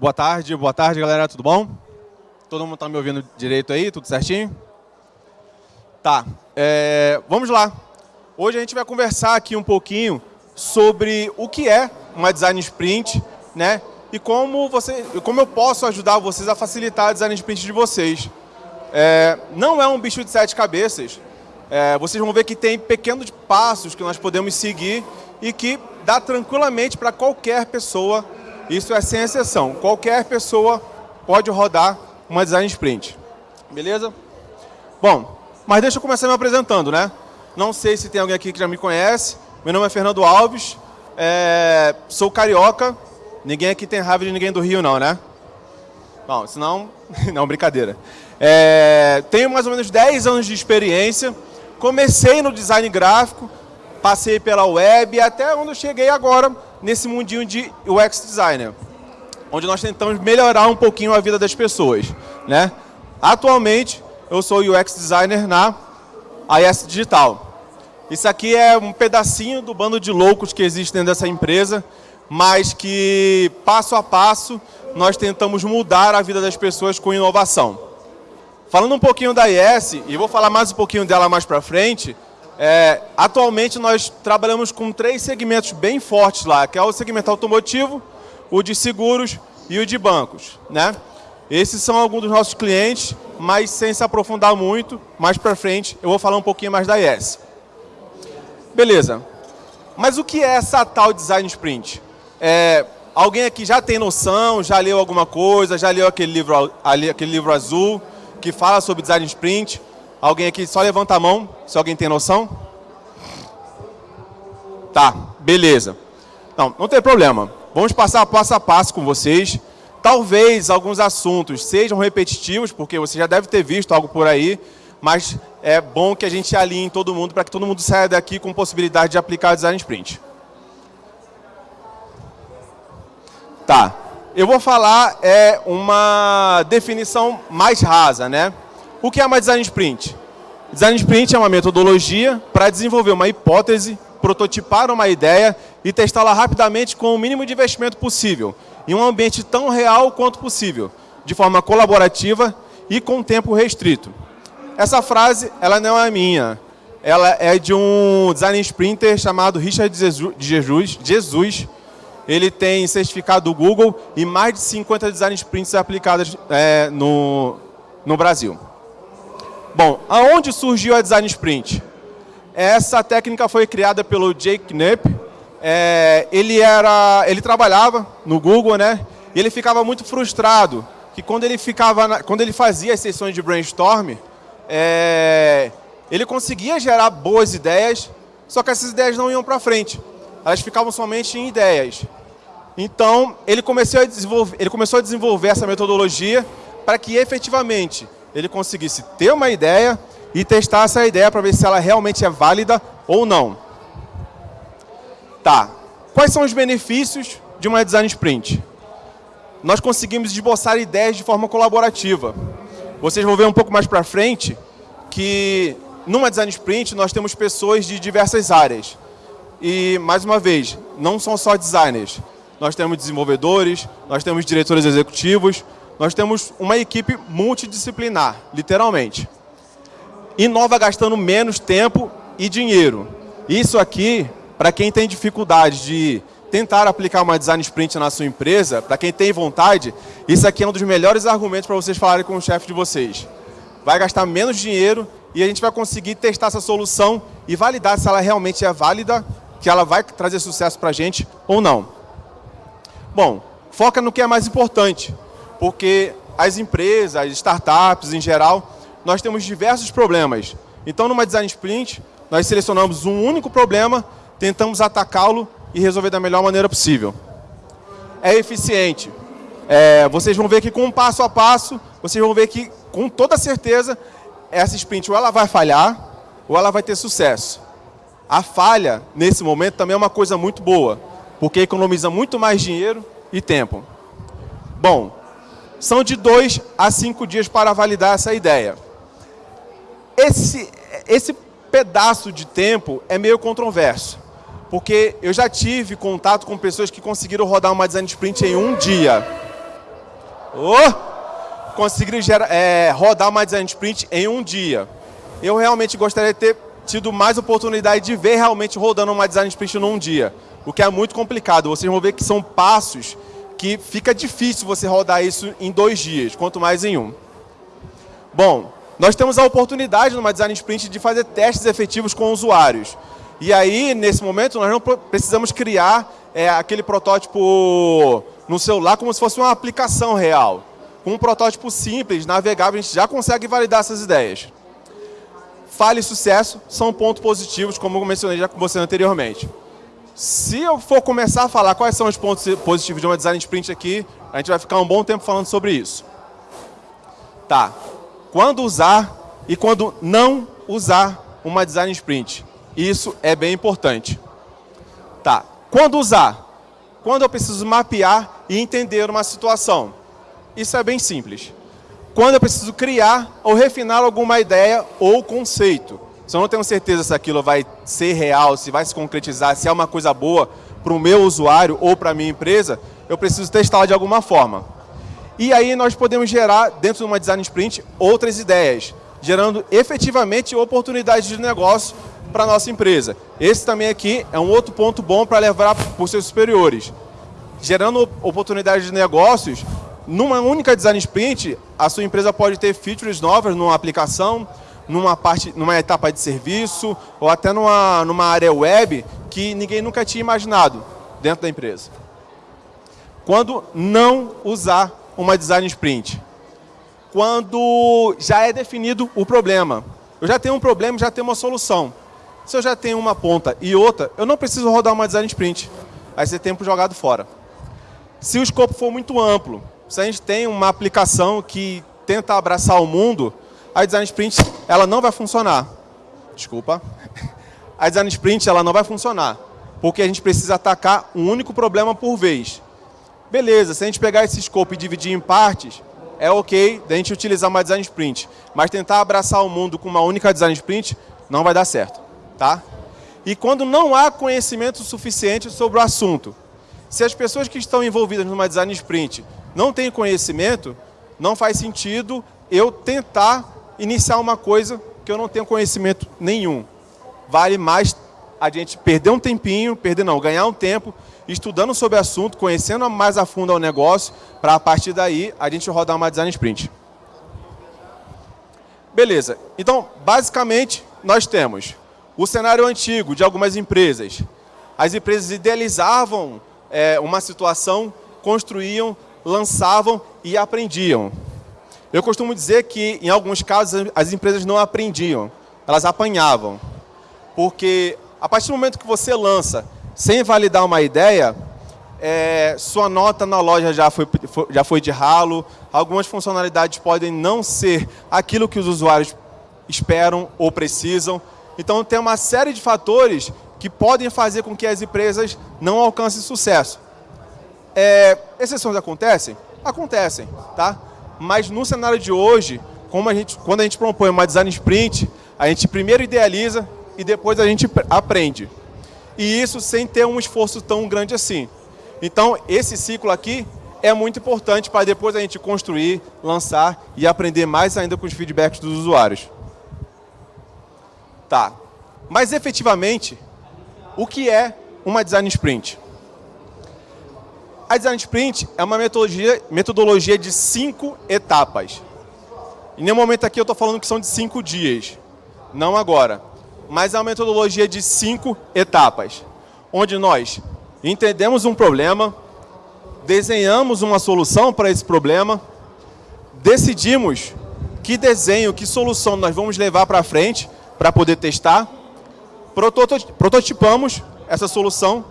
Boa tarde, boa tarde, galera, tudo bom? Todo mundo está me ouvindo direito aí, tudo certinho? Tá, é, vamos lá. Hoje a gente vai conversar aqui um pouquinho sobre o que é uma design sprint, né? E como, você, como eu posso ajudar vocês a facilitar a design sprint de vocês. É, não é um bicho de sete cabeças. É, vocês vão ver que tem pequenos passos que nós podemos seguir e que dá tranquilamente para qualquer pessoa isso é sem exceção. Qualquer pessoa pode rodar uma design sprint. Beleza? Bom, mas deixa eu começar me apresentando, né? Não sei se tem alguém aqui que já me conhece. Meu nome é Fernando Alves. É... Sou carioca. Ninguém aqui tem raiva de ninguém do Rio, não, né? Bom, senão... não, brincadeira. É... Tenho mais ou menos 10 anos de experiência. Comecei no design gráfico, passei pela web até onde eu cheguei agora nesse mundinho de UX designer, onde nós tentamos melhorar um pouquinho a vida das pessoas, né? Atualmente eu sou UX designer na AS Digital. Isso aqui é um pedacinho do bando de loucos que existe dentro dessa empresa, mas que passo a passo nós tentamos mudar a vida das pessoas com inovação. Falando um pouquinho da IS, e vou falar mais um pouquinho dela mais para frente, é, atualmente nós trabalhamos com três segmentos bem fortes lá, que é o segmento automotivo, o de seguros e o de bancos. Né? Esses são alguns dos nossos clientes, mas sem se aprofundar muito, mais para frente eu vou falar um pouquinho mais da IS. Beleza. Mas o que é essa tal Design Sprint? É, alguém aqui já tem noção, já leu alguma coisa, já leu aquele livro, aquele livro azul que fala sobre Design Sprint? Alguém aqui só levanta a mão, se alguém tem noção. Tá, beleza. Não, não tem problema. Vamos passar passo a passo com vocês. Talvez alguns assuntos sejam repetitivos, porque você já deve ter visto algo por aí, mas é bom que a gente alinhe todo mundo para que todo mundo saia daqui com possibilidade de aplicar o Design Sprint. Tá. Eu vou falar é uma definição mais rasa, né? O que é uma Design Sprint? Design Sprint é uma metodologia para desenvolver uma hipótese, prototipar uma ideia e testá-la rapidamente com o mínimo de investimento possível, em um ambiente tão real quanto possível, de forma colaborativa e com tempo restrito. Essa frase ela não é minha, ela é de um design sprinter chamado Richard Jesus. Jesus. Ele tem certificado do Google e mais de 50 design sprints aplicados é, no, no Brasil. Bom, aonde surgiu a Design Sprint? Essa técnica foi criada pelo Jake Knapp. É, ele, era, ele trabalhava no Google, né? E ele ficava muito frustrado que quando ele, ficava na, quando ele fazia as sessões de brainstorm, é, ele conseguia gerar boas ideias, só que essas ideias não iam para frente. Elas ficavam somente em ideias. Então, ele começou a desenvolver, ele começou a desenvolver essa metodologia para que efetivamente ele conseguisse ter uma ideia e testar essa ideia para ver se ela realmente é válida ou não. Tá. Quais são os benefícios de uma design sprint? Nós conseguimos esboçar ideias de forma colaborativa. Vocês vão ver um pouco mais para frente que numa design sprint nós temos pessoas de diversas áreas. E, mais uma vez, não são só designers. Nós temos desenvolvedores, nós temos diretores executivos, nós temos uma equipe multidisciplinar, literalmente. Inova gastando menos tempo e dinheiro. Isso aqui, para quem tem dificuldade de tentar aplicar uma design sprint na sua empresa, para quem tem vontade, isso aqui é um dos melhores argumentos para vocês falarem com o chefe de vocês. Vai gastar menos dinheiro e a gente vai conseguir testar essa solução e validar se ela realmente é válida, que ela vai trazer sucesso para a gente ou não. Bom, foca no que é mais importante porque as empresas, as startups em geral, nós temos diversos problemas. Então, numa design sprint, nós selecionamos um único problema, tentamos atacá-lo e resolver da melhor maneira possível. É eficiente. É, vocês vão ver que com um passo a passo, vocês vão ver que com toda certeza, essa sprint ou ela vai falhar, ou ela vai ter sucesso. A falha, nesse momento, também é uma coisa muito boa, porque economiza muito mais dinheiro e tempo. Bom, são de dois a cinco dias para validar essa ideia. Esse, esse pedaço de tempo é meio controverso, porque eu já tive contato com pessoas que conseguiram rodar uma design sprint em um dia. Oh! Conseguir gerar, é, rodar uma design sprint em um dia. Eu realmente gostaria de ter tido mais oportunidade de ver realmente rodando uma design sprint num dia. O que é muito complicado. Vocês vão ver que são passos que fica difícil você rodar isso em dois dias, quanto mais em um. Bom, nós temos a oportunidade numa design sprint de fazer testes efetivos com usuários. E aí, nesse momento, nós não precisamos criar é, aquele protótipo no celular como se fosse uma aplicação real. Com um protótipo simples, navegável, a gente já consegue validar essas ideias. Falha e sucesso são pontos positivos, como eu mencionei já com você anteriormente. Se eu for começar a falar quais são os pontos positivos de uma design sprint aqui, a gente vai ficar um bom tempo falando sobre isso. Tá. Quando usar e quando não usar uma design sprint. Isso é bem importante. Tá. Quando usar? Quando eu preciso mapear e entender uma situação. Isso é bem simples. Quando eu preciso criar ou refinar alguma ideia ou conceito. Se eu não tenho certeza se aquilo vai ser real, se vai se concretizar, se é uma coisa boa para o meu usuário ou para a minha empresa, eu preciso testá-la de alguma forma. E aí nós podemos gerar, dentro de uma design sprint, outras ideias, gerando efetivamente oportunidades de negócio para a nossa empresa. Esse também aqui é um outro ponto bom para levar para os seus superiores. Gerando oportunidades de negócios, numa única design sprint, a sua empresa pode ter features novas numa aplicação, numa, parte, numa etapa de serviço, ou até numa, numa área web que ninguém nunca tinha imaginado dentro da empresa. Quando não usar uma design sprint? Quando já é definido o problema. Eu já tenho um problema, já tenho uma solução. Se eu já tenho uma ponta e outra, eu não preciso rodar uma design sprint. Vai ser tempo jogado fora. Se o escopo for muito amplo, se a gente tem uma aplicação que tenta abraçar o mundo, a design sprint ela não vai funcionar. Desculpa. A design sprint ela não vai funcionar, porque a gente precisa atacar um único problema por vez. Beleza, se a gente pegar esse escopo e dividir em partes, é ok da gente utilizar uma design sprint. Mas tentar abraçar o mundo com uma única design sprint não vai dar certo tá? E quando não há conhecimento suficiente sobre o assunto. Se as pessoas que estão envolvidas numa design sprint não têm conhecimento, não faz sentido eu tentar iniciar uma coisa que eu não tenho conhecimento nenhum. Vale mais a gente perder um tempinho, perder não, ganhar um tempo, estudando sobre o assunto, conhecendo mais a fundo o negócio, para a partir daí a gente rodar uma design sprint. Beleza, então basicamente nós temos o cenário antigo de algumas empresas. As empresas idealizavam é, uma situação, construíam, lançavam e aprendiam. Eu costumo dizer que, em alguns casos, as empresas não aprendiam, elas apanhavam. Porque, a partir do momento que você lança, sem validar uma ideia, é, sua nota na loja já foi, já foi de ralo, algumas funcionalidades podem não ser aquilo que os usuários esperam ou precisam, então tem uma série de fatores que podem fazer com que as empresas não alcancem sucesso. É, exceções acontecem? Acontecem, tá? Mas no cenário de hoje, como a gente, quando a gente propõe uma design sprint, a gente primeiro idealiza e depois a gente aprende. E isso sem ter um esforço tão grande assim. Então, esse ciclo aqui é muito importante para depois a gente construir, lançar e aprender mais ainda com os feedbacks dos usuários. Tá. Mas efetivamente, o que é uma design sprint? A design sprint é uma metodologia, metodologia de cinco etapas. Em nenhum momento aqui eu estou falando que são de cinco dias. Não agora. Mas é uma metodologia de cinco etapas. Onde nós entendemos um problema, desenhamos uma solução para esse problema, decidimos que desenho, que solução nós vamos levar para frente para poder testar. Prototipamos essa solução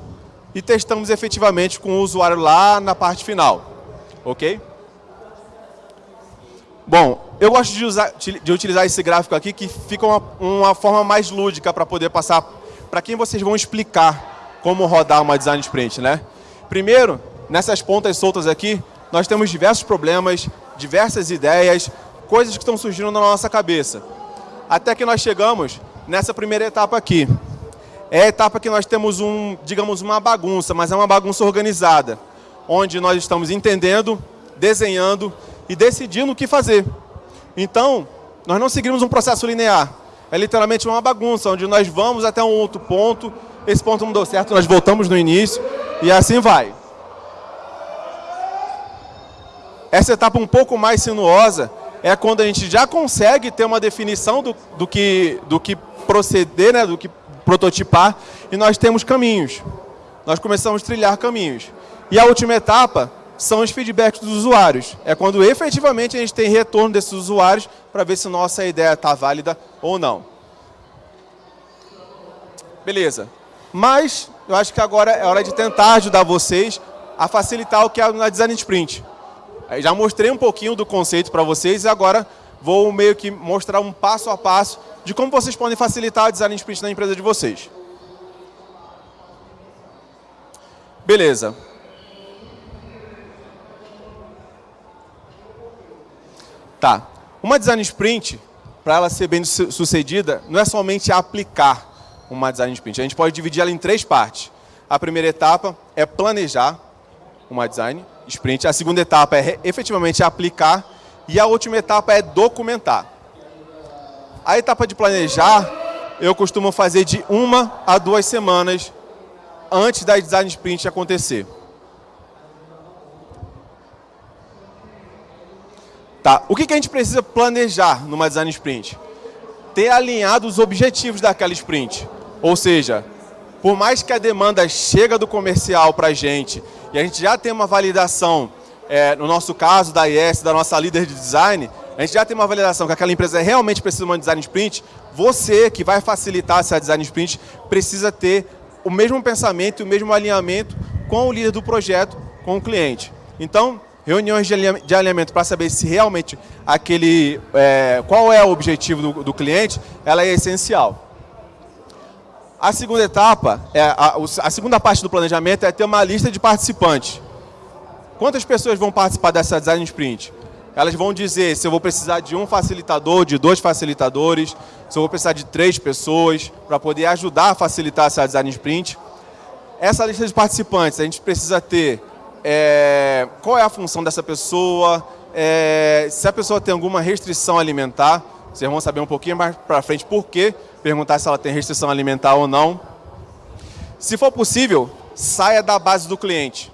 e testamos efetivamente com o usuário lá na parte final. Ok? Bom, eu gosto de, usar, de utilizar esse gráfico aqui que fica uma, uma forma mais lúdica para poder passar para quem vocês vão explicar como rodar uma design sprint, né? Primeiro, nessas pontas soltas aqui, nós temos diversos problemas, diversas ideias, coisas que estão surgindo na nossa cabeça até que nós chegamos nessa primeira etapa aqui. É a etapa que nós temos, um, digamos, uma bagunça, mas é uma bagunça organizada, onde nós estamos entendendo, desenhando e decidindo o que fazer. Então, nós não seguimos um processo linear. É literalmente uma bagunça, onde nós vamos até um outro ponto, esse ponto não deu certo, nós voltamos no início, e assim vai. Essa etapa um pouco mais sinuosa é quando a gente já consegue ter uma definição do, do, que, do que proceder, né, do que prototipar, e nós temos caminhos. Nós começamos a trilhar caminhos. E a última etapa são os feedbacks dos usuários. É quando efetivamente a gente tem retorno desses usuários para ver se nossa ideia está válida ou não. Beleza. Mas eu acho que agora é hora de tentar ajudar vocês a facilitar o que é na Design Sprint. Eu já mostrei um pouquinho do conceito para vocês e agora vou meio que mostrar um passo a passo de como vocês podem facilitar a Design Sprint na empresa de vocês. Beleza. Tá. Uma design sprint, para ela ser bem sucedida, não é somente aplicar uma design sprint. A gente pode dividir ela em três partes. A primeira etapa é planejar uma design sprint. A segunda etapa é efetivamente aplicar. E a última etapa é documentar. A etapa de planejar, eu costumo fazer de uma a duas semanas antes da design sprint acontecer. Tá. O que, que a gente precisa planejar numa design sprint? Ter alinhado os objetivos daquela sprint. Ou seja, por mais que a demanda chega do comercial para a gente e a gente já tem uma validação, é, no nosso caso da IS, da nossa líder de design, a gente já tem uma validação que aquela empresa realmente precisa de uma design sprint, você que vai facilitar essa design sprint precisa ter o mesmo pensamento e o mesmo alinhamento com o líder do projeto, com o cliente. Então, reuniões de alinhamento para saber se realmente aquele, é, qual é o objetivo do, do, cliente, ela é essencial. A segunda etapa, é, a, a segunda parte do planejamento é ter uma lista de participantes. Quantas pessoas vão participar dessa design sprint? Elas vão dizer se eu vou precisar de um facilitador, de dois facilitadores, se eu vou precisar de três pessoas para poder ajudar a facilitar essa design sprint. Essa lista de participantes, a gente precisa ter é, qual é a função dessa pessoa, é, se a pessoa tem alguma restrição alimentar, vocês vão saber um pouquinho mais para frente por quê, perguntar se ela tem restrição alimentar ou não. Se for possível, saia da base do cliente.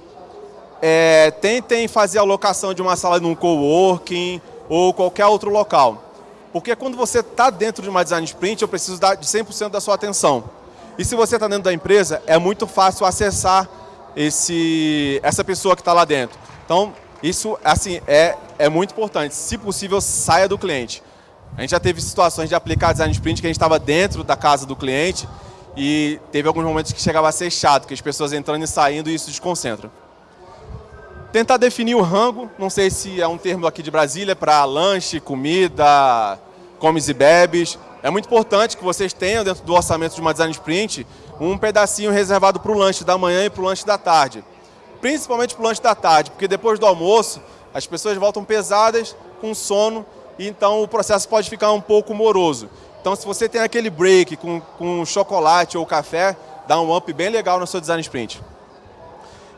É, tentem fazer a alocação de uma sala num coworking ou qualquer outro local. Porque quando você está dentro de uma design sprint, eu preciso dar de 100% da sua atenção. E se você está dentro da empresa, é muito fácil acessar esse, essa pessoa que está lá dentro. Então, isso assim, é, é muito importante. Se possível, saia do cliente. A gente já teve situações de aplicar design sprint que a gente estava dentro da casa do cliente e teve alguns momentos que chegava a ser chato, que as pessoas entrando e saindo e isso desconcentra. Tentar definir o rango, não sei se é um termo aqui de Brasília, para lanche, comida, comes e bebes. É muito importante que vocês tenham dentro do orçamento de uma design sprint um pedacinho reservado para o lanche da manhã e para o lanche da tarde. Principalmente para o lanche da tarde, porque depois do almoço as pessoas voltam pesadas, com sono, e então o processo pode ficar um pouco moroso. Então se você tem aquele break com, com chocolate ou café, dá um up bem legal no seu design sprint.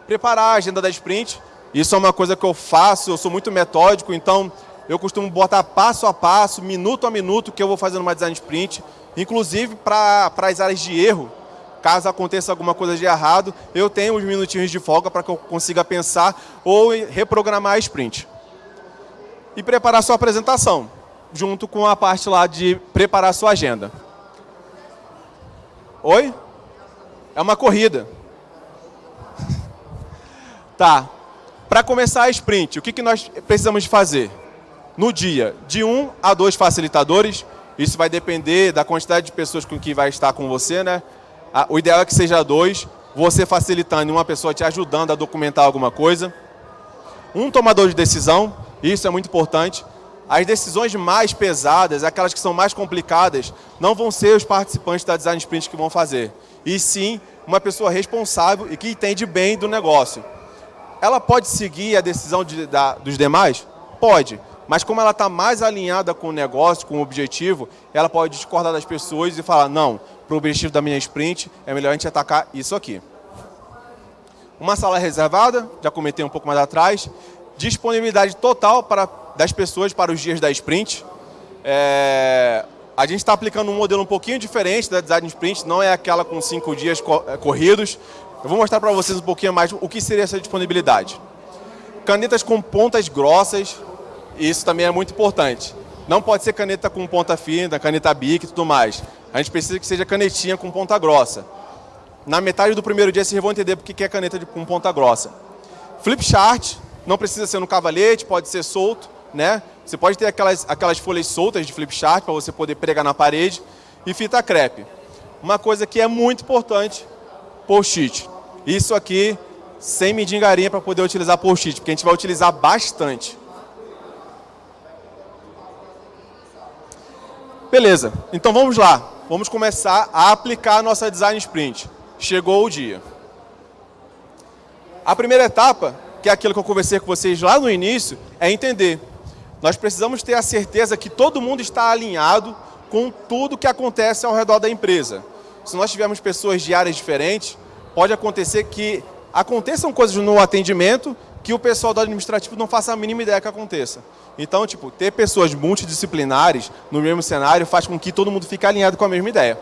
Preparar a agenda da sprint, isso é uma coisa que eu faço, eu sou muito metódico, então eu costumo botar passo a passo, minuto a minuto, que eu vou fazendo uma design sprint, inclusive para as áreas de erro, caso aconteça alguma coisa de errado, eu tenho uns minutinhos de folga para que eu consiga pensar ou reprogramar a sprint. E preparar sua apresentação, junto com a parte lá de preparar sua agenda. Oi? É uma corrida. tá. Para começar a sprint, o que, que nós precisamos fazer? No dia, de um a dois facilitadores, isso vai depender da quantidade de pessoas com que vai estar com você, né? O ideal é que seja dois, você facilitando uma pessoa te ajudando a documentar alguma coisa. Um tomador de decisão, isso é muito importante. As decisões mais pesadas, aquelas que são mais complicadas, não vão ser os participantes da Design Sprint que vão fazer. E sim, uma pessoa responsável e que entende bem do negócio. Ela pode seguir a decisão de, da, dos demais? Pode. Mas como ela está mais alinhada com o negócio, com o objetivo, ela pode discordar das pessoas e falar, não, para o objetivo da minha sprint, é melhor a gente atacar isso aqui. Uma sala reservada, já comentei um pouco mais atrás, disponibilidade total para, das pessoas para os dias da sprint. É, a gente está aplicando um modelo um pouquinho diferente da design sprint, não é aquela com cinco dias é, corridos. Eu vou mostrar para vocês um pouquinho mais o que seria essa disponibilidade. Canetas com pontas grossas, isso também é muito importante. Não pode ser caneta com ponta fina, caneta bic e tudo mais. A gente precisa que seja canetinha com ponta grossa. Na metade do primeiro dia vocês vão entender porque que é caneta com ponta grossa. Flip chart, não precisa ser no cavalete, pode ser solto, né? Você pode ter aquelas, aquelas folhas soltas de flip chart para você poder pregar na parede e fita crepe. Uma coisa que é muito importante, post-it. Isso aqui sem medingarinha para poder utilizar post-it, porque a gente vai utilizar bastante. Beleza, então vamos lá. Vamos começar a aplicar a nossa design sprint. Chegou o dia. A primeira etapa que é aquilo que eu conversei com vocês lá no início, é entender. Nós precisamos ter a certeza que todo mundo está alinhado com tudo que acontece ao redor da empresa. Se nós tivermos pessoas de áreas diferentes, pode acontecer que aconteçam coisas no atendimento que o pessoal do administrativo não faça a mínima ideia que aconteça. Então, tipo, ter pessoas multidisciplinares no mesmo cenário faz com que todo mundo fique alinhado com a mesma ideia.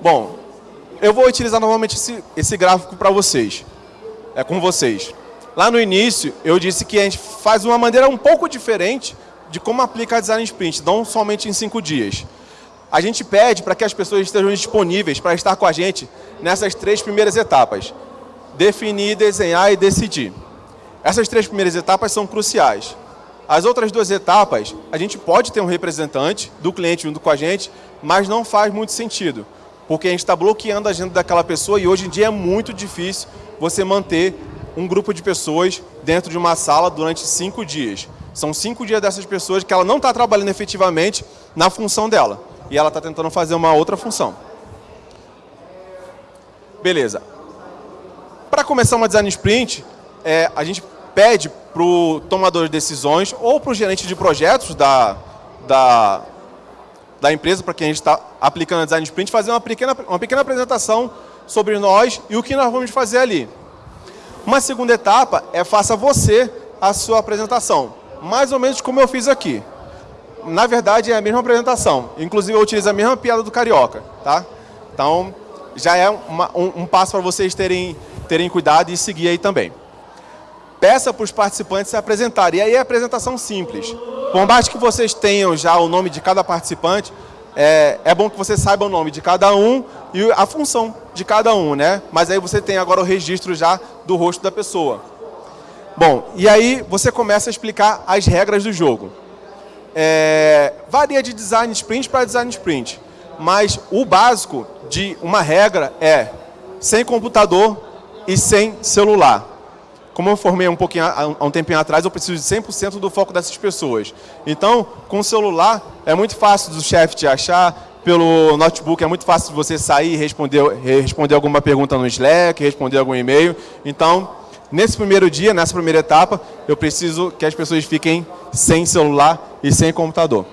Bom, eu vou utilizar novamente esse, esse gráfico para vocês é com vocês. Lá no início, eu disse que a gente faz uma maneira um pouco diferente de como aplicar design sprint, não somente em cinco dias. A gente pede para que as pessoas estejam disponíveis para estar com a gente nessas três primeiras etapas. Definir, desenhar e decidir. Essas três primeiras etapas são cruciais. As outras duas etapas, a gente pode ter um representante do cliente junto com a gente, mas não faz muito sentido, porque a gente está bloqueando a agenda daquela pessoa e hoje em dia é muito difícil você manter um grupo de pessoas dentro de uma sala durante cinco dias. São cinco dias dessas pessoas que ela não está trabalhando efetivamente na função dela. E ela está tentando fazer uma outra função. Beleza. Para começar uma design sprint, é, a gente pede para o tomador de decisões ou para o gerente de projetos da, da, da empresa para quem a gente está aplicando a design sprint fazer uma pequena, uma pequena apresentação sobre nós e o que nós vamos fazer ali. Uma segunda etapa é faça você a sua apresentação, mais ou menos como eu fiz aqui. Na verdade é a mesma apresentação, inclusive eu utilizo a mesma piada do Carioca, tá? Então já é uma, um, um passo para vocês terem, terem cuidado e seguir aí também. Peça para os participantes se apresentarem, e aí é apresentação simples. Por mais que vocês tenham já o nome de cada participante, é, é bom que você saiba o nome de cada um e a função de cada um, né? Mas aí você tem agora o registro já do rosto da pessoa. Bom, e aí você começa a explicar as regras do jogo. É, varia de design sprint para design sprint, mas o básico de uma regra é sem computador e sem celular como eu formei um pouquinho há um tempinho atrás, eu preciso de 100% do foco dessas pessoas. Então, com o celular, é muito fácil do chefe te achar, pelo notebook é muito fácil de você sair e responder, responder alguma pergunta no Slack, responder algum e-mail. Então, nesse primeiro dia, nessa primeira etapa, eu preciso que as pessoas fiquem sem celular e sem computador.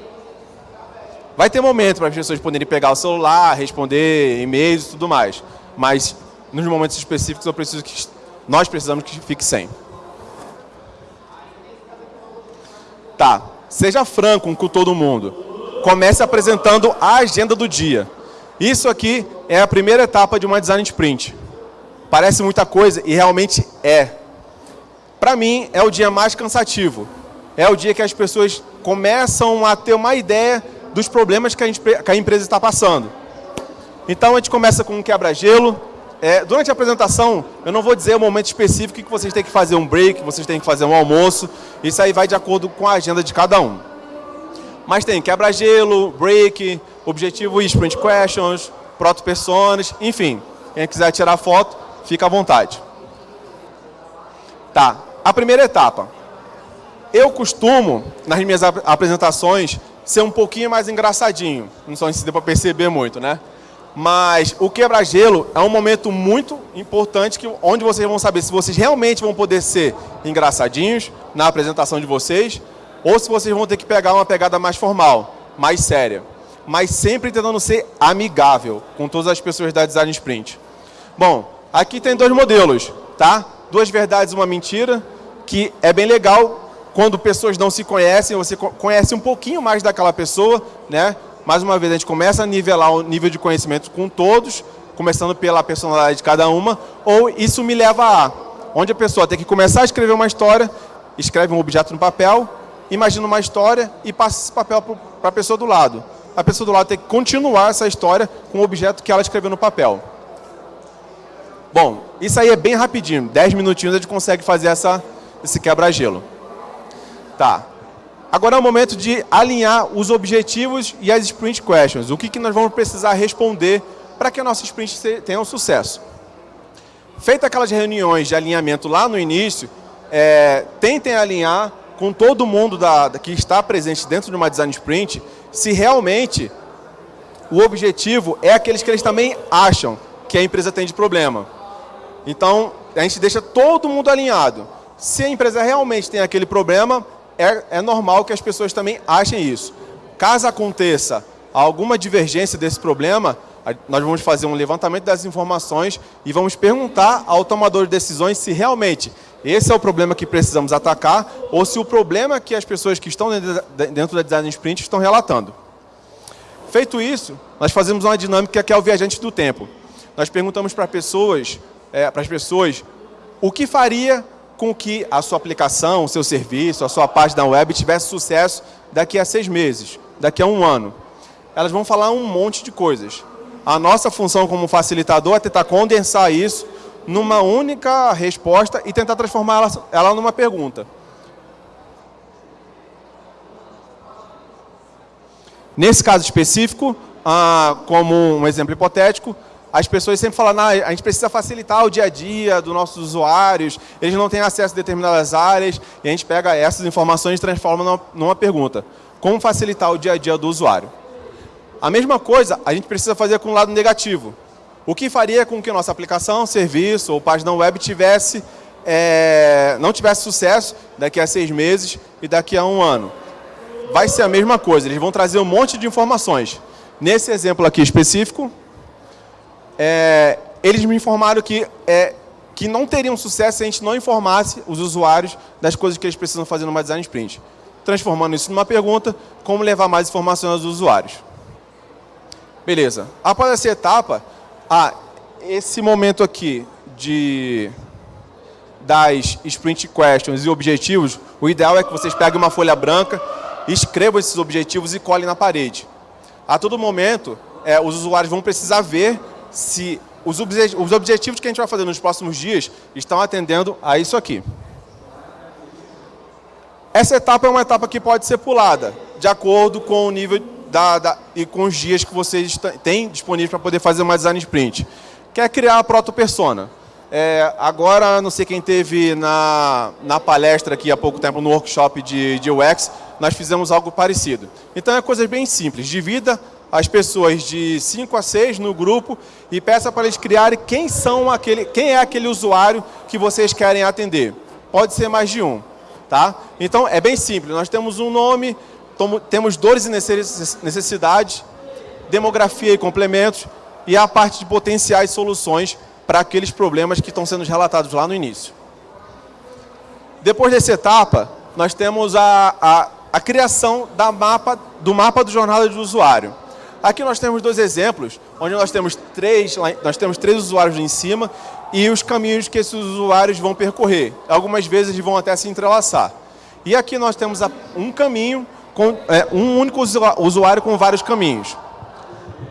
Vai ter momento para as pessoas poderem pegar o celular, responder e-mails e tudo mais. Mas, nos momentos específicos, eu preciso que nós precisamos que fique sem. Tá, seja franco com todo mundo. Comece apresentando a agenda do dia. Isso aqui é a primeira etapa de uma design sprint. Parece muita coisa e realmente é. Para mim, é o dia mais cansativo. É o dia que as pessoas começam a ter uma ideia dos problemas que a, que a empresa está passando. Então, a gente começa com um quebra-gelo, é, durante a apresentação, eu não vou dizer o momento específico que vocês têm que fazer um break, vocês têm que fazer um almoço. Isso aí vai de acordo com a agenda de cada um. Mas tem quebra-gelo, break, objetivo e sprint questions, proto-personas, enfim. Quem quiser tirar foto, fica à vontade. Tá, a primeira etapa. Eu costumo, nas minhas apresentações, ser um pouquinho mais engraçadinho. Não sei se deu para perceber muito, né? Mas o quebra-gelo é um momento muito importante que, onde vocês vão saber se vocês realmente vão poder ser engraçadinhos na apresentação de vocês ou se vocês vão ter que pegar uma pegada mais formal, mais séria. Mas sempre tentando ser amigável com todas as pessoas da Design Sprint. Bom, aqui tem dois modelos, tá? Duas verdades e uma mentira. que é bem legal quando pessoas não se conhecem, você conhece um pouquinho mais daquela pessoa, né? Mais uma vez, a gente começa a nivelar o nível de conhecimento com todos, começando pela personalidade de cada uma, ou isso me leva a, onde a pessoa tem que começar a escrever uma história, escreve um objeto no papel, imagina uma história e passa esse papel para a pessoa do lado. A pessoa do lado tem que continuar essa história com o objeto que ela escreveu no papel. Bom, isso aí é bem rapidinho, 10 minutinhos a gente consegue fazer essa, esse quebra-gelo. Tá. Agora é o momento de alinhar os objetivos e as sprint questions. O que, que nós vamos precisar responder para que a nossa sprint tenha um sucesso. Feita aquelas reuniões de alinhamento lá no início, é, tentem alinhar com todo mundo da, da, que está presente dentro de uma design sprint, se realmente o objetivo é aqueles que eles também acham que a empresa tem de problema. Então, a gente deixa todo mundo alinhado. Se a empresa realmente tem aquele problema, é, é normal que as pessoas também achem isso. Caso aconteça alguma divergência desse problema, nós vamos fazer um levantamento das informações e vamos perguntar ao tomador de decisões se realmente esse é o problema que precisamos atacar ou se o problema que as pessoas que estão dentro da Design Sprint estão relatando. Feito isso, nós fazemos uma dinâmica que é o viajante do tempo. Nós perguntamos para pessoas, é, para as pessoas o que faria com que a sua aplicação, o seu serviço, a sua página web tivesse sucesso daqui a seis meses, daqui a um ano. Elas vão falar um monte de coisas. A nossa função como facilitador é tentar condensar isso numa única resposta e tentar transformar ela, ela numa pergunta. Nesse caso específico, ah, como um exemplo hipotético, as pessoas sempre falam, a gente precisa facilitar o dia a dia dos nossos usuários, eles não têm acesso a determinadas áreas, e a gente pega essas informações e transforma numa, numa pergunta. Como facilitar o dia a dia do usuário? A mesma coisa a gente precisa fazer com o lado negativo. O que faria com que nossa aplicação, serviço ou página web tivesse, é, não tivesse sucesso daqui a seis meses e daqui a um ano? Vai ser a mesma coisa, eles vão trazer um monte de informações. Nesse exemplo aqui específico, é, eles me informaram que, é, que não teriam sucesso se a gente não informasse os usuários das coisas que eles precisam fazer numa design sprint. Transformando isso numa pergunta, como levar mais informações aos usuários. Beleza. Após essa etapa, ah, esse momento aqui de das sprint questions e objetivos, o ideal é que vocês peguem uma folha branca, escrevam esses objetivos e colhem na parede. A todo momento, é, os usuários vão precisar ver se os, os objetivos que a gente vai fazer nos próximos dias estão atendendo a isso aqui. Essa etapa é uma etapa que pode ser pulada, de acordo com o nível da, da, e com os dias que vocês têm disponíveis para poder fazer uma design sprint. Quer criar a proto-persona. É, agora, não sei quem teve na, na palestra aqui há pouco tempo, no workshop de, de UX, nós fizemos algo parecido. Então é coisa bem simples, divida as pessoas de 5 a 6 no grupo e peça para eles criarem quem, são aquele, quem é aquele usuário que vocês querem atender. Pode ser mais de um. Tá? Então é bem simples, nós temos um nome, temos dores e necessidades, demografia e complementos, e a parte de potenciais soluções para aqueles problemas que estão sendo relatados lá no início. Depois dessa etapa, nós temos a, a, a criação da mapa, do mapa do jornada do usuário. Aqui nós temos dois exemplos, onde nós temos três, nós temos três usuários em cima e os caminhos que esses usuários vão percorrer. Algumas vezes vão até se entrelaçar. E aqui nós temos um caminho com é, um único usuário com vários caminhos.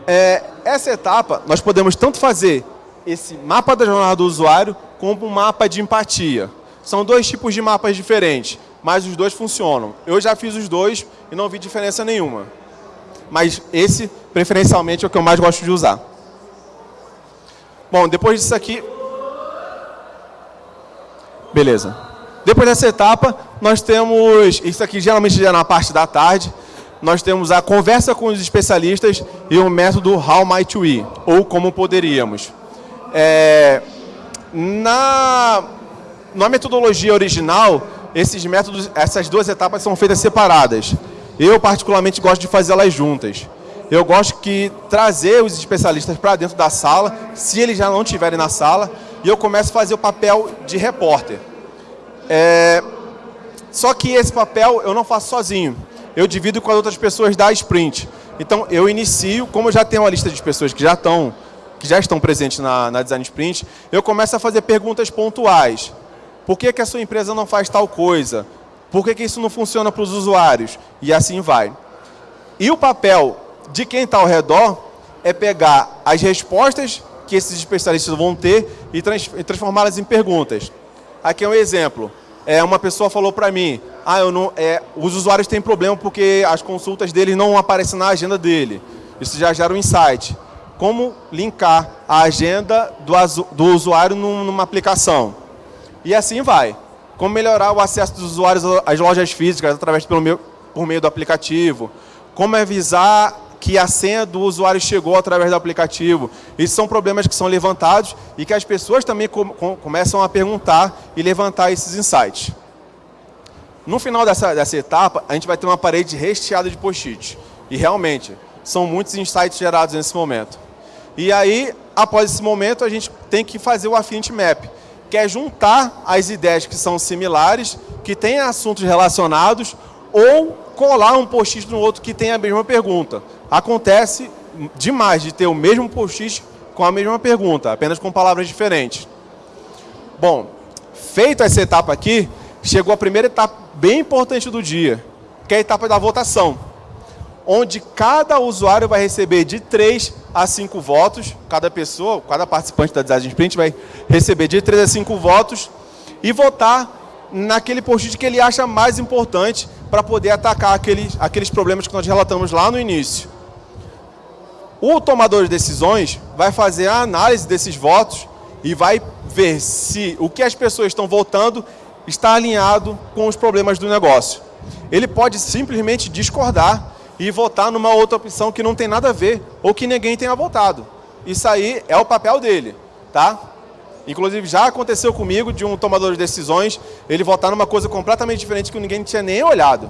É, essa etapa, nós podemos tanto fazer esse mapa da jornada do usuário, como um mapa de empatia. São dois tipos de mapas diferentes, mas os dois funcionam. Eu já fiz os dois e não vi diferença nenhuma. Mas esse, preferencialmente, é o que eu mais gosto de usar. Bom, depois disso aqui... Beleza. Depois dessa etapa, nós temos, isso aqui geralmente já é na parte da tarde, nós temos a conversa com os especialistas e o método How Might We, ou Como Poderíamos. É, na, na metodologia original, esses métodos, essas duas etapas são feitas separadas. Eu, particularmente, gosto de fazê-las juntas. Eu gosto de trazer os especialistas para dentro da sala, se eles já não estiverem na sala, e eu começo a fazer o papel de repórter. É... Só que esse papel eu não faço sozinho. Eu divido com as outras pessoas da sprint. Então eu inicio, como eu já tenho uma lista de pessoas que já estão, que já estão presentes na, na Design Sprint, eu começo a fazer perguntas pontuais. Por que, que a sua empresa não faz tal coisa? Por que, que isso não funciona para os usuários? E assim vai. E o papel de quem está ao redor é pegar as respostas que esses especialistas vão ter e, trans, transformá-las em perguntas. Aqui é um exemplo. É, uma pessoa falou para mim, ah, eu não, é, os usuários têm problema porque as consultas deles não aparecem na agenda dele. Isso já gera um insight. Como linkar a agenda do, do usuário numa aplicação. E assim vai. Como melhorar o acesso dos usuários às lojas físicas através pelo meu, por meio do aplicativo. Como avisar que a senha do usuário chegou através do aplicativo. Esses são problemas que são levantados e que as pessoas também com, com, começam a perguntar e levantar esses insights. No final dessa, dessa etapa, a gente vai ter uma parede recheada de post-it. E realmente, são muitos insights gerados nesse momento. E aí, após esse momento, a gente tem que fazer o Affinity Map, que é juntar as ideias que são similares, que têm assuntos relacionados, ou colar um post-it no outro que tem a mesma pergunta. Acontece demais de ter o mesmo post-it com a mesma pergunta, apenas com palavras diferentes. Bom, feita essa etapa aqui, chegou a primeira etapa bem importante do dia, que é a etapa da votação, onde cada usuário vai receber de 3 a 5 votos, cada pessoa, cada participante da Design Sprint vai receber de 3 a 5 votos e votar naquele post-it que ele acha mais importante para poder atacar aqueles, aqueles problemas que nós relatamos lá no início. O tomador de decisões vai fazer a análise desses votos e vai ver se o que as pessoas estão votando está alinhado com os problemas do negócio. Ele pode simplesmente discordar e votar numa outra opção que não tem nada a ver ou que ninguém tenha votado. Isso aí é o papel dele, tá? Inclusive já aconteceu comigo de um tomador de decisões, ele votar numa coisa completamente diferente que ninguém tinha nem olhado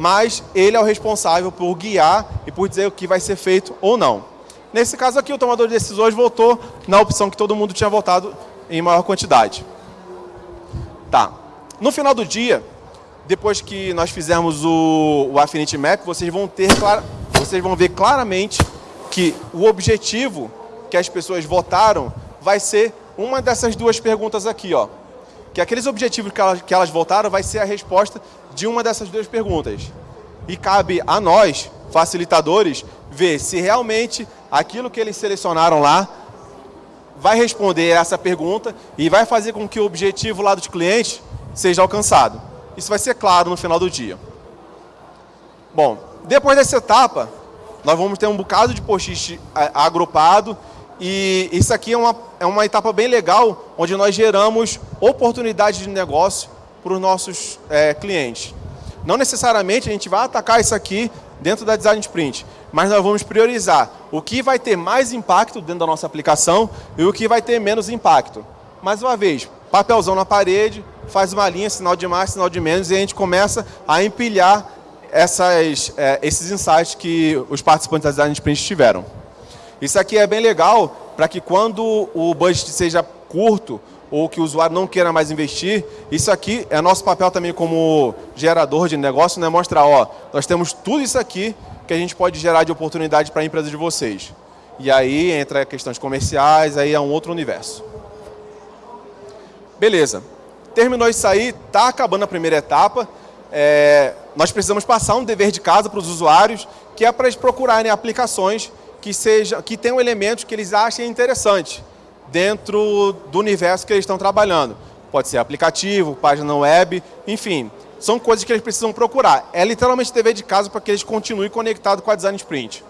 mas ele é o responsável por guiar e por dizer o que vai ser feito ou não. Nesse caso aqui, o tomador de decisões votou na opção que todo mundo tinha votado em maior quantidade. Tá. No final do dia, depois que nós fizermos o, o Affinity Map, vocês vão, ter, vocês vão ver claramente que o objetivo que as pessoas votaram vai ser uma dessas duas perguntas aqui, ó. Que aqueles objetivos que elas, que elas votaram vai ser a resposta de uma dessas duas perguntas. E cabe a nós, facilitadores, ver se realmente aquilo que eles selecionaram lá vai responder essa pergunta e vai fazer com que o objetivo lá dos clientes seja alcançado. Isso vai ser claro no final do dia. Bom, depois dessa etapa, nós vamos ter um bocado de post-it agrupado e isso aqui é uma, é uma etapa bem legal, onde nós geramos oportunidades de negócio para os nossos é, clientes. Não necessariamente a gente vai atacar isso aqui dentro da Design Sprint, mas nós vamos priorizar o que vai ter mais impacto dentro da nossa aplicação e o que vai ter menos impacto. Mais uma vez, papelzão na parede, faz uma linha, sinal de mais, sinal de menos, e a gente começa a empilhar essas, é, esses insights que os participantes da Design Sprint tiveram. Isso aqui é bem legal para que quando o budget seja curto ou que o usuário não queira mais investir, isso aqui é nosso papel também como gerador de negócio, né? mostrar, ó, nós temos tudo isso aqui que a gente pode gerar de oportunidade para a empresa de vocês. E aí entra questões comerciais, aí é um outro universo. Beleza. Terminou isso aí, está acabando a primeira etapa. É, nós precisamos passar um dever de casa para os usuários, que é para eles procurarem aplicações que, seja, que tenham elementos que eles achem interessantes dentro do universo que eles estão trabalhando. Pode ser aplicativo, página web, enfim. São coisas que eles precisam procurar. É literalmente dever de casa para que eles continuem conectados com a Design Sprint.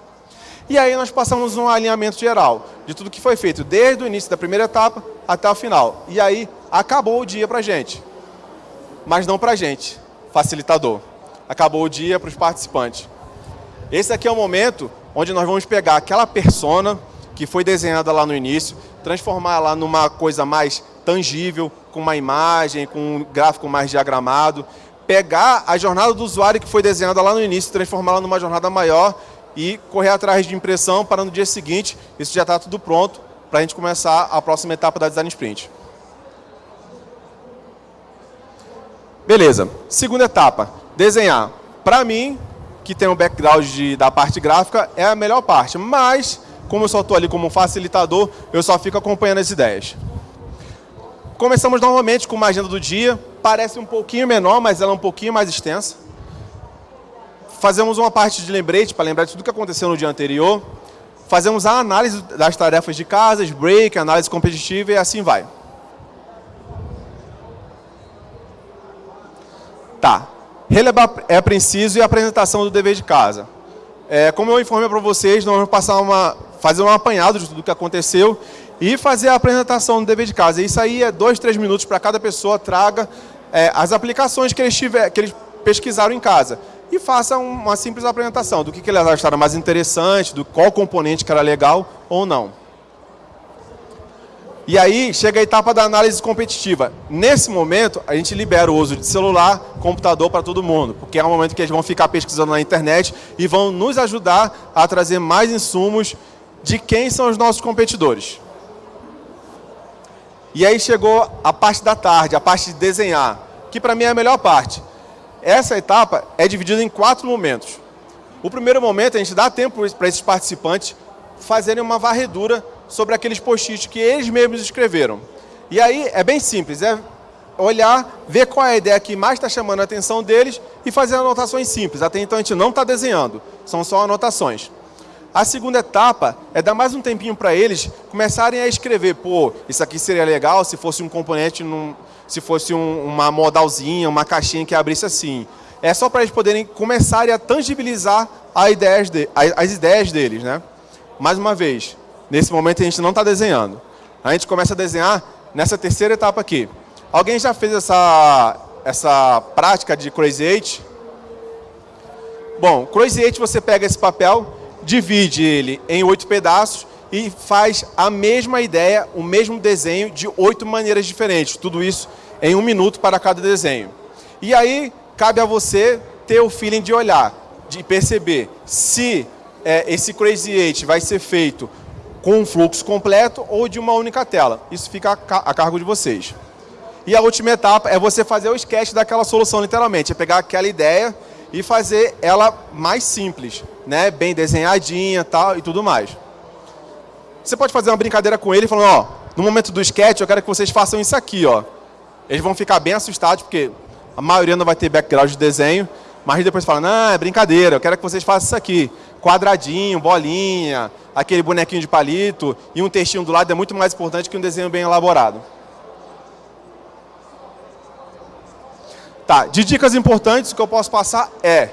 E aí nós passamos um alinhamento geral de tudo que foi feito, desde o início da primeira etapa até o final. E aí acabou o dia para a gente. Mas não para a gente, facilitador. Acabou o dia para os participantes. Esse aqui é o momento onde nós vamos pegar aquela persona que foi desenhada lá no início, transformar ela numa coisa mais tangível, com uma imagem, com um gráfico mais diagramado, pegar a jornada do usuário que foi desenhada lá no início, transformá-la numa jornada maior e correr atrás de impressão para no dia seguinte, isso já está tudo pronto para a gente começar a próxima etapa da Design Sprint. Beleza. Segunda etapa, desenhar. Para mim, que tem um background de, da parte gráfica, é a melhor parte. Mas, como eu só estou ali como facilitador, eu só fico acompanhando as ideias. Começamos novamente com uma agenda do dia. Parece um pouquinho menor, mas ela é um pouquinho mais extensa. Fazemos uma parte de lembrete para lembrar de tudo que aconteceu no dia anterior. Fazemos a análise das tarefas de casa, break, análise competitiva e assim vai. Tá. Relevar é preciso e a apresentação do dever de casa. É, como eu informei para vocês, nós vamos passar uma, fazer um apanhado de tudo que aconteceu e fazer a apresentação do dever de casa. Isso aí é dois, três minutos para cada pessoa traga é, as aplicações que eles, tiver, que eles pesquisaram em casa e faça uma simples apresentação do que, que eles acharam mais interessante, do qual componente que era legal ou não. E aí chega a etapa da análise competitiva. Nesse momento, a gente libera o uso de celular, computador para todo mundo, porque é um momento que eles vão ficar pesquisando na internet e vão nos ajudar a trazer mais insumos de quem são os nossos competidores. E aí chegou a parte da tarde, a parte de desenhar, que para mim é a melhor parte. Essa etapa é dividida em quatro momentos. O primeiro momento, a gente dá tempo para esses participantes fazerem uma varredura sobre aqueles post-its que eles mesmos escreveram. E aí é bem simples, é olhar, ver qual é a ideia que mais está chamando a atenção deles e fazer anotações simples. Até então a gente não está desenhando, são só anotações. A segunda etapa é dar mais um tempinho para eles começarem a escrever, pô, isso aqui seria legal se fosse um componente, num, se fosse um, uma modalzinha, uma caixinha que abrisse assim. É só para eles poderem começarem a tangibilizar as ideias, de, as ideias deles. Né? Mais uma vez, Nesse momento a gente não está desenhando. A gente começa a desenhar nessa terceira etapa aqui. Alguém já fez essa, essa prática de Crazy Eight? Bom, Crazy Eight você pega esse papel, divide ele em oito pedaços e faz a mesma ideia, o mesmo desenho de oito maneiras diferentes. Tudo isso em um minuto para cada desenho. E aí, cabe a você ter o feeling de olhar, de perceber se é, esse Crazy Eight vai ser feito com um fluxo completo ou de uma única tela. Isso fica a cargo de vocês. E a última etapa é você fazer o sketch daquela solução, literalmente. É pegar aquela ideia e fazer ela mais simples, né? bem desenhadinha tal, e tudo mais. Você pode fazer uma brincadeira com ele falando, ó, no momento do sketch eu quero que vocês façam isso aqui. Ó. Eles vão ficar bem assustados, porque a maioria não vai ter background de desenho, mas depois fala, não, é brincadeira, eu quero que vocês façam isso aqui. Quadradinho, bolinha, aquele bonequinho de palito e um textinho do lado é muito mais importante que um desenho bem elaborado. Tá, de dicas importantes, o que eu posso passar é,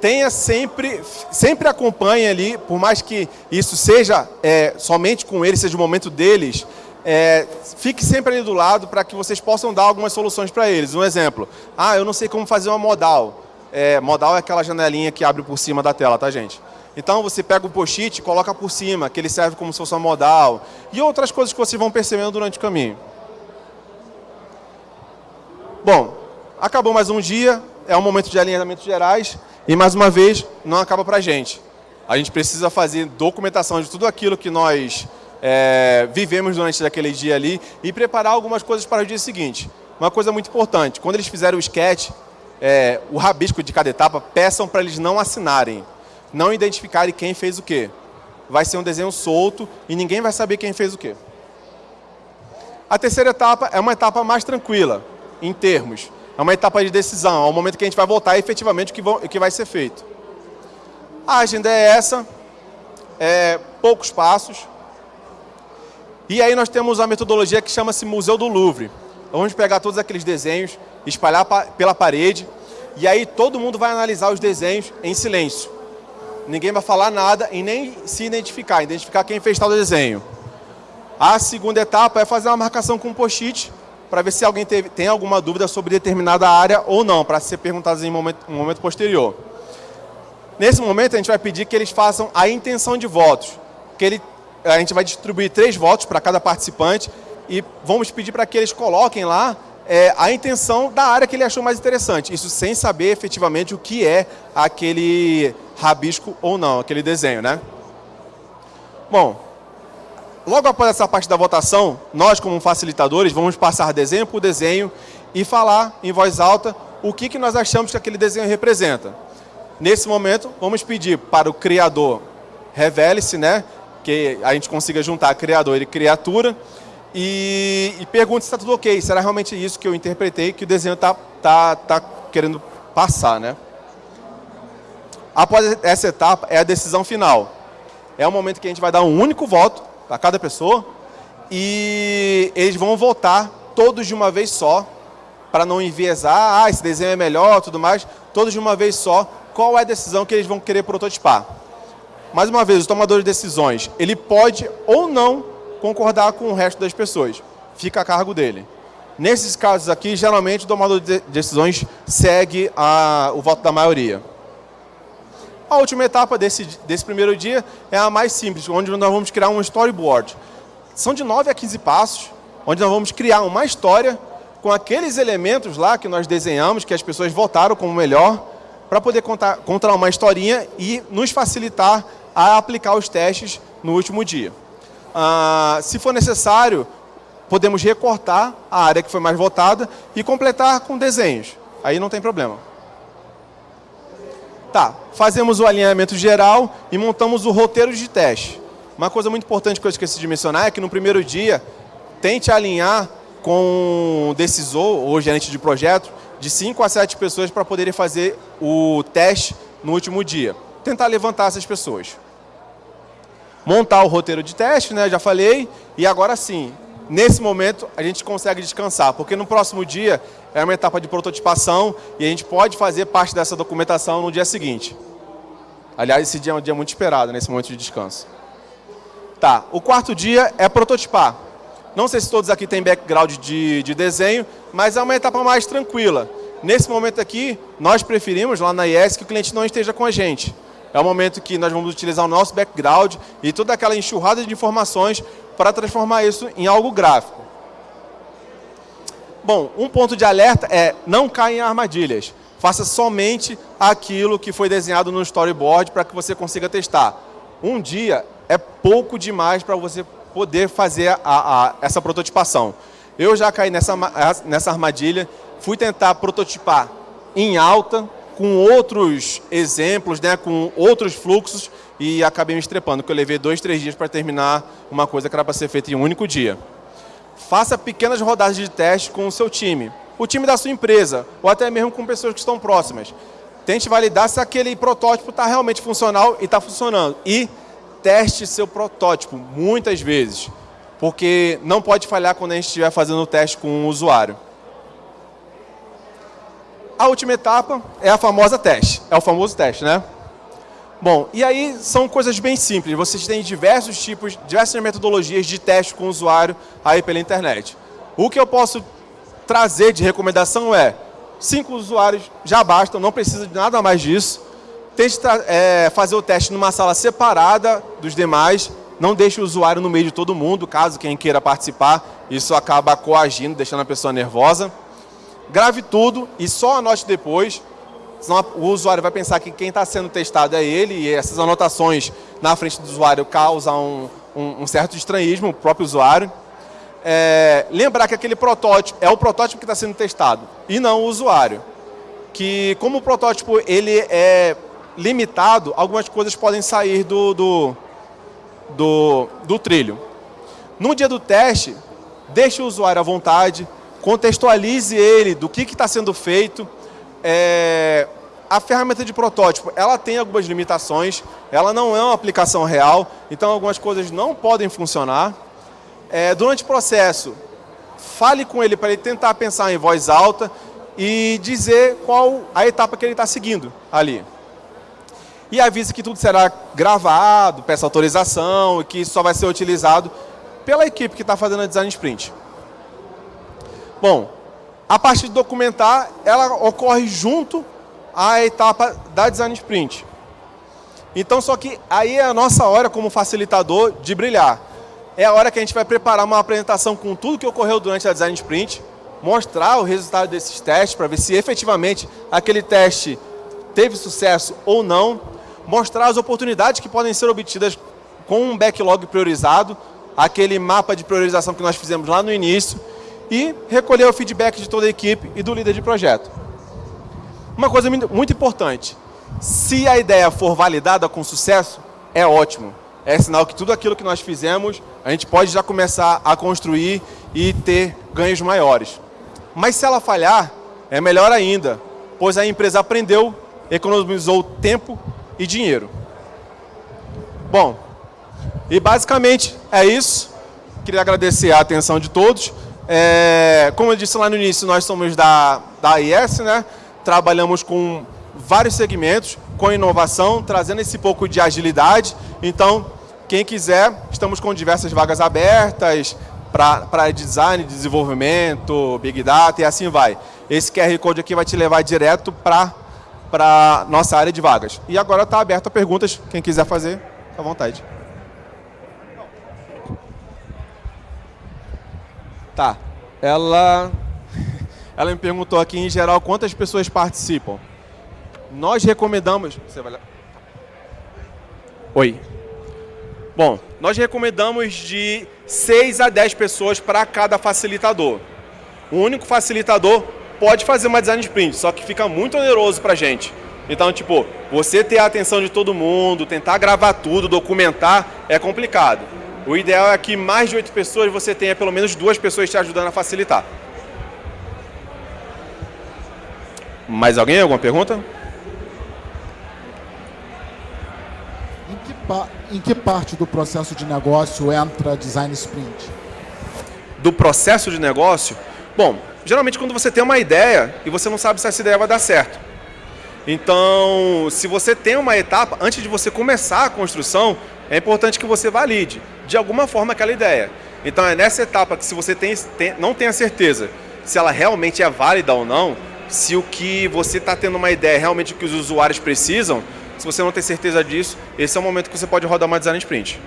tenha sempre, sempre acompanhe ali, por mais que isso seja é, somente com eles, seja o momento deles, é, fique sempre ali do lado para que vocês possam dar algumas soluções para eles. Um exemplo, ah, eu não sei como fazer uma modal. É, modal é aquela janelinha que abre por cima da tela, tá gente? Então você pega o post-it e coloca por cima, que ele serve como se fosse uma modal. E outras coisas que vocês vão percebendo durante o caminho. Bom, acabou mais um dia, é um momento de alinhamentos gerais. E mais uma vez, não acaba para a gente. A gente precisa fazer documentação de tudo aquilo que nós é, vivemos durante aquele dia ali e preparar algumas coisas para o dia seguinte. Uma coisa muito importante, quando eles fizerem o sketch, é, o rabisco de cada etapa, peçam para eles não assinarem não identificarem quem fez o quê. Vai ser um desenho solto e ninguém vai saber quem fez o quê. A terceira etapa é uma etapa mais tranquila, em termos. É uma etapa de decisão, é o momento que a gente vai votar efetivamente o que, vai ser feito. A agenda é essa, é, poucos passos. E aí nós temos a metodologia que chama-se Museu do Louvre. Vamos pegar todos aqueles desenhos, espalhar pela parede, e aí todo mundo vai analisar os desenhos em silêncio ninguém vai falar nada e nem se identificar, identificar quem fez tal desenho. A segunda etapa é fazer uma marcação com um post-it para ver se alguém teve, tem alguma dúvida sobre determinada área ou não, para ser perguntadas em um momento, um momento posterior. Nesse momento, a gente vai pedir que eles façam a intenção de votos. Que ele, a gente vai distribuir três votos para cada participante e vamos pedir para que eles coloquem lá é, a intenção da área que ele achou mais interessante. Isso sem saber efetivamente o que é aquele rabisco ou não, aquele desenho, né? Bom, logo após essa parte da votação, nós como facilitadores vamos passar desenho por desenho e falar em voz alta o que, que nós achamos que aquele desenho representa. Nesse momento, vamos pedir para o criador revele-se, né? Que a gente consiga juntar criador e criatura e, e pergunte se está tudo ok. Será realmente isso que eu interpretei que o desenho está tá, tá querendo passar, né? Após essa etapa é a decisão final. É o momento que a gente vai dar um único voto para cada pessoa e eles vão votar todos de uma vez só para não enviesar, ah, esse desenho é melhor, tudo mais, todos de uma vez só, qual é a decisão que eles vão querer prototipar. Mais uma vez, o tomador de decisões, ele pode ou não concordar com o resto das pessoas. Fica a cargo dele. Nesses casos aqui, geralmente o tomador de decisões segue a, o voto da maioria. A última etapa desse, desse primeiro dia é a mais simples, onde nós vamos criar um storyboard. São de 9 a 15 passos, onde nós vamos criar uma história com aqueles elementos lá que nós desenhamos, que as pessoas votaram como melhor, para poder contar, contar uma historinha e nos facilitar a aplicar os testes no último dia. Ah, se for necessário, podemos recortar a área que foi mais votada e completar com desenhos. Aí não tem problema. Tá, fazemos o alinhamento geral e montamos o roteiro de teste. Uma coisa muito importante que eu esqueci de mencionar é que no primeiro dia, tente alinhar com o decisor ou gerente de projeto de 5 a 7 pessoas para poderem fazer o teste no último dia. Tentar levantar essas pessoas. Montar o roteiro de teste, né, já falei, e agora sim, nesse momento a gente consegue descansar, porque no próximo dia é uma etapa de prototipação e a gente pode fazer parte dessa documentação no dia seguinte. Aliás, esse dia é um dia muito esperado, nesse momento de descanso. Tá, o quarto dia é prototipar. Não sei se todos aqui têm background de, de desenho, mas é uma etapa mais tranquila. Nesse momento aqui, nós preferimos lá na IES que o cliente não esteja com a gente. É o momento que nós vamos utilizar o nosso background e toda aquela enxurrada de informações para transformar isso em algo gráfico. Bom, um ponto de alerta é não caia em armadilhas. Faça somente aquilo que foi desenhado no storyboard para que você consiga testar. Um dia é pouco demais para você poder fazer a, a, essa prototipação. Eu já caí nessa, nessa armadilha, fui tentar prototipar em alta, com outros exemplos, né, com outros fluxos, e acabei me estrepando, porque eu levei dois, três dias para terminar uma coisa que era para ser feita em um único dia. Faça pequenas rodadas de teste com o seu time, o time da sua empresa, ou até mesmo com pessoas que estão próximas. Tente validar se aquele protótipo está realmente funcional e está funcionando. E teste seu protótipo muitas vezes, porque não pode falhar quando a gente estiver fazendo o teste com um usuário. A última etapa é a famosa teste, é o famoso teste, né? Bom, e aí são coisas bem simples, vocês têm diversos tipos, diversas metodologias de teste com o usuário aí pela internet. O que eu posso trazer de recomendação é, cinco usuários já bastam, não precisa de nada mais disso, Tente é, fazer o teste numa sala separada dos demais, não deixe o usuário no meio de todo mundo, caso quem queira participar, isso acaba coagindo, deixando a pessoa nervosa. Grave tudo e só anote depois, senão o usuário vai pensar que quem está sendo testado é ele e essas anotações na frente do usuário causam um, um, um certo estranhismo, o próprio usuário. É, lembrar que aquele protótipo é o protótipo que está sendo testado e não o usuário. Que como o protótipo ele é limitado, algumas coisas podem sair do, do, do, do trilho. No dia do teste, deixe o usuário à vontade, contextualize ele do que está sendo feito. É, a ferramenta de protótipo, ela tem algumas limitações, ela não é uma aplicação real, então algumas coisas não podem funcionar. É, durante o processo, fale com ele para ele tentar pensar em voz alta e dizer qual a etapa que ele está seguindo ali e avisa que tudo será gravado, peça autorização e que só vai ser utilizado pela equipe que está fazendo a design sprint. Bom, a parte de documentar, ela ocorre junto à etapa da design sprint. Então, só que aí é a nossa hora como facilitador de brilhar. É a hora que a gente vai preparar uma apresentação com tudo que ocorreu durante a design sprint, mostrar o resultado desses testes para ver se efetivamente aquele teste teve sucesso ou não mostrar as oportunidades que podem ser obtidas com um backlog priorizado, aquele mapa de priorização que nós fizemos lá no início, e recolher o feedback de toda a equipe e do líder de projeto. Uma coisa muito importante, se a ideia for validada com sucesso, é ótimo. É sinal que tudo aquilo que nós fizemos, a gente pode já começar a construir e ter ganhos maiores. Mas se ela falhar, é melhor ainda, pois a empresa aprendeu, economizou tempo e dinheiro. Bom, e basicamente é isso. Queria agradecer a atenção de todos. É, como eu disse lá no início, nós somos da, da AIS, né? trabalhamos com vários segmentos, com inovação, trazendo esse pouco de agilidade. Então, quem quiser, estamos com diversas vagas abertas para design, desenvolvimento, Big Data e assim vai. Esse QR Code aqui vai te levar direto para a nossa área de vagas. E agora está aberto a perguntas, quem quiser fazer, à vontade. Tá, ela, ela me perguntou aqui em geral quantas pessoas participam. Nós recomendamos... Você vai lá. Oi. Bom, nós recomendamos de 6 a 10 pessoas para cada facilitador. O único facilitador pode fazer uma design sprint, só que fica muito oneroso para a gente. Então, tipo, você ter a atenção de todo mundo, tentar gravar tudo, documentar, é complicado. O ideal é que mais de 8 pessoas você tenha pelo menos duas pessoas te ajudando a facilitar. Mais alguém? Alguma pergunta? em que parte do processo de negócio entra design sprint? Do processo de negócio? Bom, geralmente quando você tem uma ideia e você não sabe se essa ideia vai dar certo. Então, se você tem uma etapa, antes de você começar a construção, é importante que você valide, de alguma forma, aquela ideia. Então, é nessa etapa que se você tem, tem, não tem a certeza se ela realmente é válida ou não, se o que você está tendo uma ideia é realmente o que os usuários precisam, se você não tem certeza disso, esse é o momento que você pode rodar uma design sprint.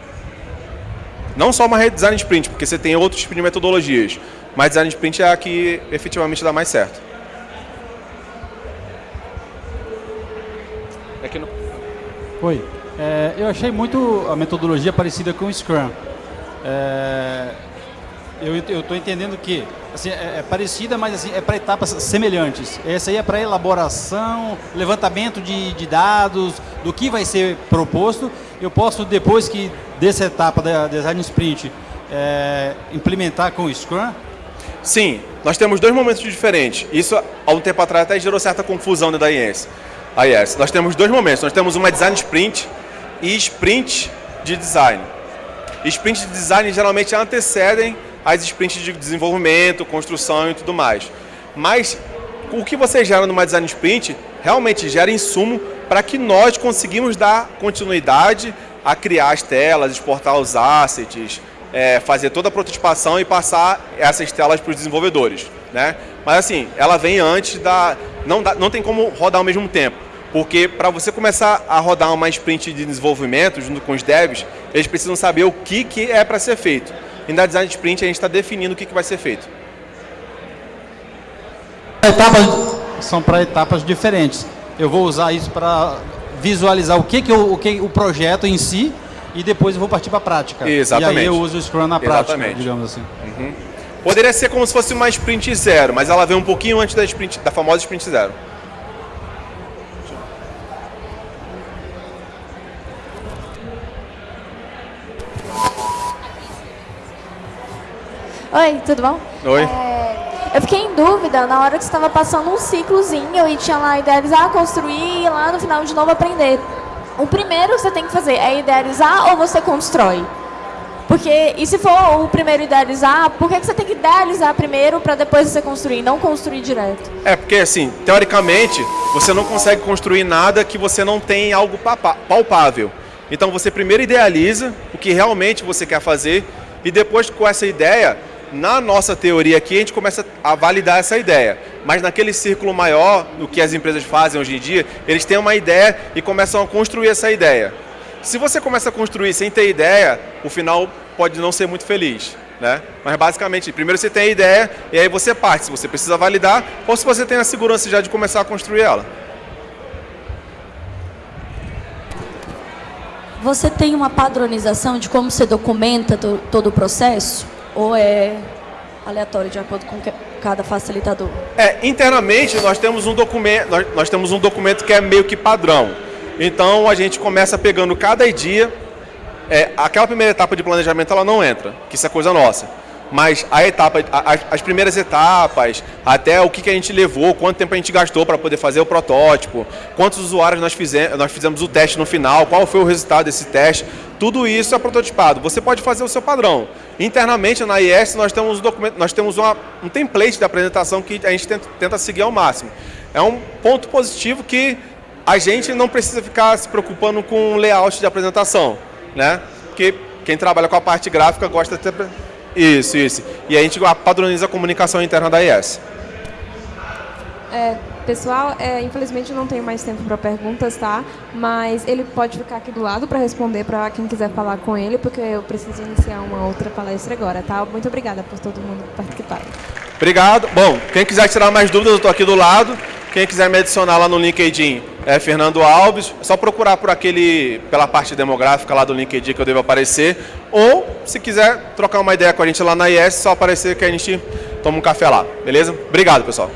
Não só uma design sprint, porque você tem outros tipos de metodologias, mas design sprint é a que efetivamente dá mais certo. É no... Oi. É, eu achei muito a metodologia parecida com o Scrum. É, eu estou entendendo que assim, é, é, parecida, mas assim, é para etapas semelhantes. Essa aí é para elaboração, levantamento de, de, dados, do que vai ser proposto. Eu posso, depois que dessa etapa da Design Sprint, é, implementar com o Scrum? Sim, nós temos dois momentos diferentes. Isso, há um tempo atrás, até gerou certa confusão dentro da IES. A IES. Nós temos dois momentos. Nós temos uma Design Sprint e Sprint de Design. Sprint de Design geralmente antecedem as sprints de desenvolvimento, construção e tudo mais. Mas o que você gera numa design sprint realmente gera insumo para que nós conseguimos dar continuidade a criar as telas, exportar os assets, é, fazer toda a prototipação e passar essas telas para os desenvolvedores. Né? Mas assim, ela vem antes da... Não, dá, não tem como rodar ao mesmo tempo. Porque para você começar a rodar uma sprint de desenvolvimento junto com os devs, eles precisam saber o que, que é para ser feito. E na design sprint a gente está definindo o que, que vai ser feito. Etapas são para etapas diferentes. Eu vou usar isso para visualizar o que, que, eu, o que o projeto em si e depois eu vou partir para a prática. Exatamente. E aí eu uso o Scrum na prática, Exatamente. digamos assim. Uhum. Poderia ser como se fosse uma sprint zero, mas ela vem um pouquinho antes da, sprint, da famosa sprint zero. Oi, tudo bom? Oi. É, eu fiquei em dúvida na hora que você estava passando um ciclozinho e tinha lá idealizar, construir e lá no final de novo aprender. O primeiro que você tem que fazer é idealizar ou você constrói? Porque, e se for o primeiro idealizar, por que, que você tem que idealizar primeiro para depois você construir, não construir direto? É, porque assim, teoricamente, você não consegue construir nada que você não tem algo palpável. Então você primeiro idealiza o que realmente você quer fazer e depois com essa ideia na nossa teoria aqui, a gente começa a validar essa ideia. Mas naquele círculo maior, o que as empresas fazem hoje em dia, eles têm uma ideia e começam a construir essa ideia. Se você começa a construir sem ter ideia, o final pode não ser muito feliz. Né? Mas basicamente, primeiro você tem a ideia e aí você parte, se você precisa validar ou se você tem a segurança já de começar a construir ela. Você tem uma padronização de como você documenta todo o processo? Ou é aleatório, de acordo com cada facilitador. É, internamente nós temos um documento, nós, nós temos um documento que é meio que padrão. Então a gente começa pegando cada dia. é, aquela primeira etapa de planejamento ela não entra, que isso é coisa nossa. Mas a etapa, as, as primeiras etapas, até o que, que a gente levou, quanto tempo a gente gastou para poder fazer o protótipo, quantos usuários nós fizemos, nós fizemos o teste no final, qual foi o resultado desse teste, tudo isso é prototipado. Você pode fazer o seu padrão. Internamente na IS nós temos, um documento, nós temos uma, um template de apresentação que a gente tenta, tenta seguir ao máximo. É um ponto positivo que a gente não precisa ficar se preocupando com o layout de apresentação, né? Porque quem trabalha com a parte gráfica gosta de ter... Isso, isso. E a gente padroniza a comunicação interna da IS. É, pessoal, é, infelizmente eu não tenho mais tempo para perguntas, tá? Mas ele pode ficar aqui do lado para responder para quem quiser falar com ele, porque eu preciso iniciar uma outra palestra agora, tá? Muito obrigada por todo mundo participar. Obrigado. Bom, quem quiser tirar mais dúvidas, eu estou aqui do lado. Quem quiser me adicionar lá no LinkedIn é Fernando Alves. É só procurar por aquele, pela parte demográfica lá do LinkedIn que eu devo aparecer. Ou, se quiser trocar uma ideia com a gente lá na IS, é só aparecer que a gente toma um café lá. Beleza? Obrigado, pessoal.